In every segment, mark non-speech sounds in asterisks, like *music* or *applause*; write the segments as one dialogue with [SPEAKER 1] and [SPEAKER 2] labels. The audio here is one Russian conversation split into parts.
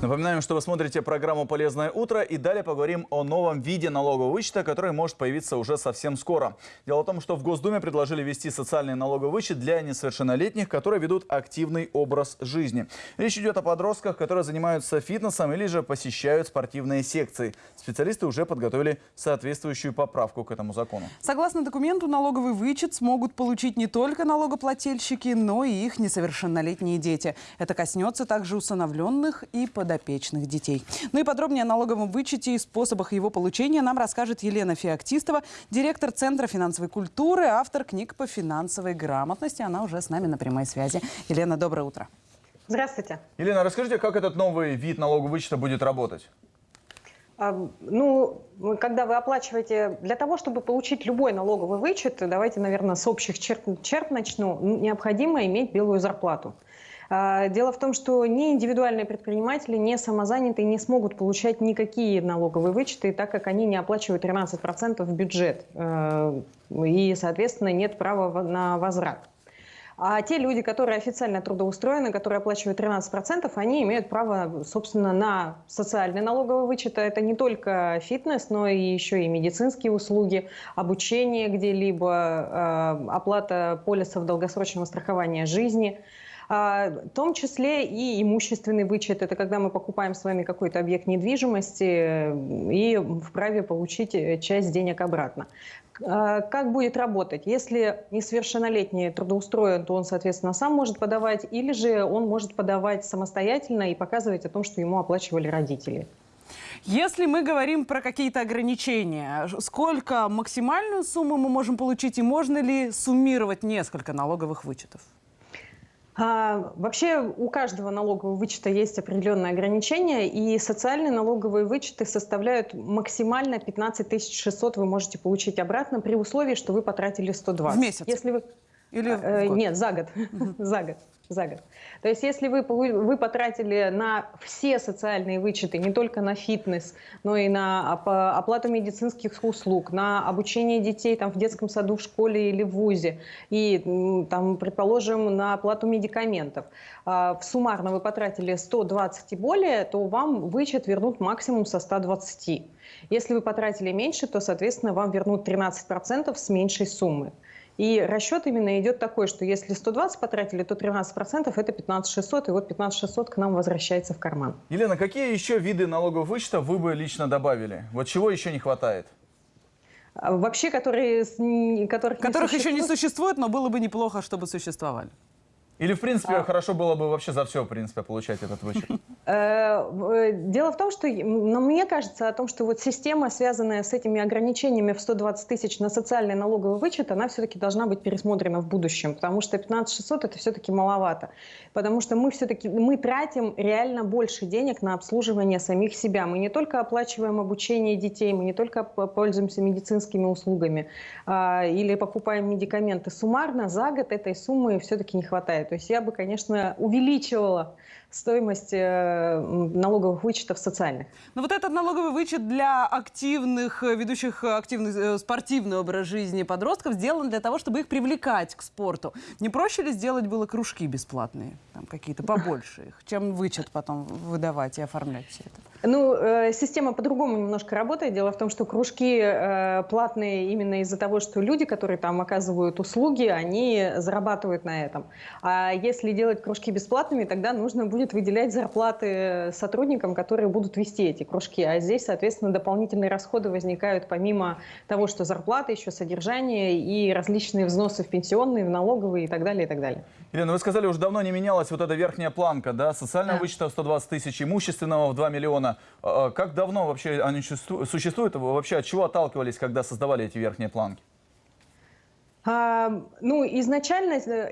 [SPEAKER 1] Напоминаем, что вы смотрите программу «Полезное утро» и далее поговорим о новом виде налогового вычета, который может появиться уже совсем скоро. Дело в том, что в Госдуме предложили ввести социальный налоговый вычет для несовершеннолетних, которые ведут активный образ жизни. Речь идет о подростках, которые занимаются фитнесом или же посещают спортивные секции. Специалисты уже подготовили соответствующую поправку к этому закону.
[SPEAKER 2] Согласно документу, налоговый вычет смогут получить не только налогоплательщики, но и их несовершеннолетние дети. Это коснется также усыновленных и подопечных детей. Ну и подробнее о налоговом вычете и способах его получения нам расскажет Елена Феоктистова, директор Центра финансовой культуры, автор книг по финансовой грамотности. Она уже с нами на прямой связи. Елена, доброе утро.
[SPEAKER 3] Здравствуйте.
[SPEAKER 1] Елена, расскажите, как этот новый вид налогового вычета будет работать?
[SPEAKER 3] Ну, когда вы оплачиваете, для того, чтобы получить любой налоговый вычет, давайте, наверное, с общих черт, черт начну, необходимо иметь белую зарплату. А, Дело в том, что ни индивидуальные предприниматели, ни самозанятые не смогут получать никакие налоговые вычеты, так как они не оплачивают 13% в бюджет. Э, И, соответственно, нет права на возврат. А те люди, которые официально трудоустроены, которые оплачивают 13%, они имеют право, собственно, на социальный налоговый вычет. Это не только фитнес, но и еще и медицинские услуги, обучение где-либо, э, оплата полисов долгосрочного страхования жизни. А, В том числе и имущественный вычет. Это когда мы покупаем с вами какой-то объект недвижимости и вправе получить э, часть денег обратно. А, Как будет работать? Если несовершеннолетний трудоустроен, то он, соответственно, сам может подавать, или же он может подавать самостоятельно и показывать о том, что ему оплачивали родители.
[SPEAKER 2] Если мы говорим про какие-то ограничения, сколько максимальную сумму мы можем получить и можно ли суммировать несколько налоговых вычетов?
[SPEAKER 3] А, Вообще у каждого налогового вычета есть определенные ограничения, и социальные налоговые вычеты составляют максимально 15 600 вы можете получить обратно при условии, что вы потратили 120.
[SPEAKER 2] В месяц?
[SPEAKER 3] Если вы...
[SPEAKER 2] Или в
[SPEAKER 3] Э,
[SPEAKER 2] год?
[SPEAKER 3] Нет, за год. *laughs* за год. За год. То есть, если вы, вы потратили на все социальные вычеты, не только на фитнес, но и на оп- оплату медицинских услуг, на обучение детей там, в детском саду, в школе или в ВУЗе, и, там, предположим, на оплату медикаментов, а, в суммарно вы потратили 120 и более, то вам вычет вернут максимум со 120. Если вы потратили меньше, то, соответственно, вам вернут 13% с меньшей суммы. И расчет именно идет такой, что если 120 потратили, то 13% это 15 600, и вот 15 600 к нам возвращается в карман.
[SPEAKER 1] Елена, какие еще виды налогового вычета вы бы лично добавили? Вот чего еще не хватает?
[SPEAKER 3] А Вообще, которые, которых,
[SPEAKER 2] Которых еще не
[SPEAKER 3] существует,
[SPEAKER 2] существует, но было бы неплохо, чтобы существовали.
[SPEAKER 1] Или, в принципе,
[SPEAKER 3] А.
[SPEAKER 1] хорошо было бы вообще за все, в принципе, получать этот вычет?
[SPEAKER 3] Э, э, Дело в том, что но мне кажется о том, что вот система, связанная с этими ограничениями в 120 тысяч на социальный налоговый вычет, она все-таки должна быть пересмотрена в будущем, потому что 15 600 это все-таки маловато, потому что мы все-таки мы тратим реально больше денег на обслуживание самих себя. Мы не только оплачиваем обучение детей, мы не только пользуемся медицинскими услугами а, или покупаем медикаменты. Суммарно за год этой суммы все-таки не хватает. То есть я бы, конечно, увеличивала стоимость э, налоговых вычетов социальных.
[SPEAKER 2] Но вот этот налоговый вычет для активных, э, ведущих э, активный э, спортивный образ жизни подростков сделан для того, чтобы их привлекать к спорту. Не проще ли сделать было кружки бесплатные, там какие-то побольше их, чем вычет потом выдавать и оформлять все это?
[SPEAKER 3] Ну, э, система по-другому немножко работает. Дело в том, что кружки э, платные именно из-за того, что люди, которые там оказывают услуги, они зарабатывают на этом. А если делать кружки бесплатными, тогда нужно будет выделять зарплаты сотрудникам, которые будут вести эти кружки. А здесь, соответственно, дополнительные расходы возникают помимо того, что зарплата, еще содержание и различные взносы в пенсионные, в налоговые и так далее, и так далее.
[SPEAKER 1] Елена, вы сказали, уже давно не менялась вот эта верхняя планка, да? Социального
[SPEAKER 3] Да.
[SPEAKER 1] вычета в 120 тысяч, имущественного в 2 миллиона. А, а Как давно вообще они существу- существуют? Вообще от чего отталкивались, когда создавали эти верхние планки?
[SPEAKER 3] А, ну, изначально, э,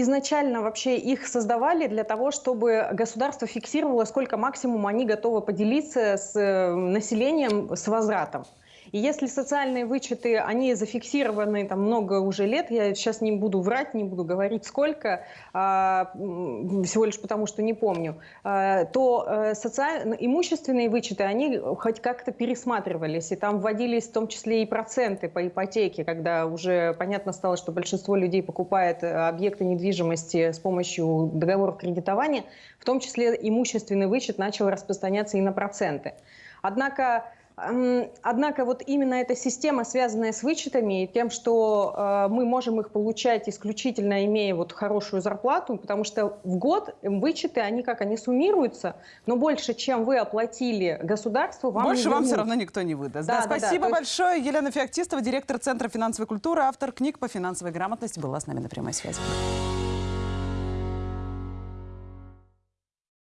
[SPEAKER 3] изначально вообще их создавали для того, чтобы государство фиксировало, сколько максимум они готовы поделиться с э, населением с возвратом. И если социальные вычеты, они зафиксированы там много уже лет, я сейчас не буду врать, не буду говорить сколько, а, всего лишь потому, что не помню, а, то э, социаль... имущественные вычеты, они хоть как-то пересматривались, и там вводились в том числе и проценты по ипотеке, когда уже понятно стало, что большинство людей покупает э, объекты недвижимости с помощью договоров кредитования, в том числе имущественный вычет начал распространяться и на проценты. Однако Однако вот именно эта система, связанная с вычетами и тем, что э, мы можем их получать исключительно имея вот хорошую зарплату, потому что в год вычеты, они как, они суммируются, но больше, чем вы оплатили государству, вам
[SPEAKER 2] Больше вам все равно никто не выдаст.
[SPEAKER 3] Да,
[SPEAKER 2] Да,
[SPEAKER 3] да, да,
[SPEAKER 2] спасибо
[SPEAKER 3] есть-
[SPEAKER 2] большое. Елена Феоктистова, директор Центра финансовой культуры, автор книг по финансовой грамотности, была с нами на прямой связи.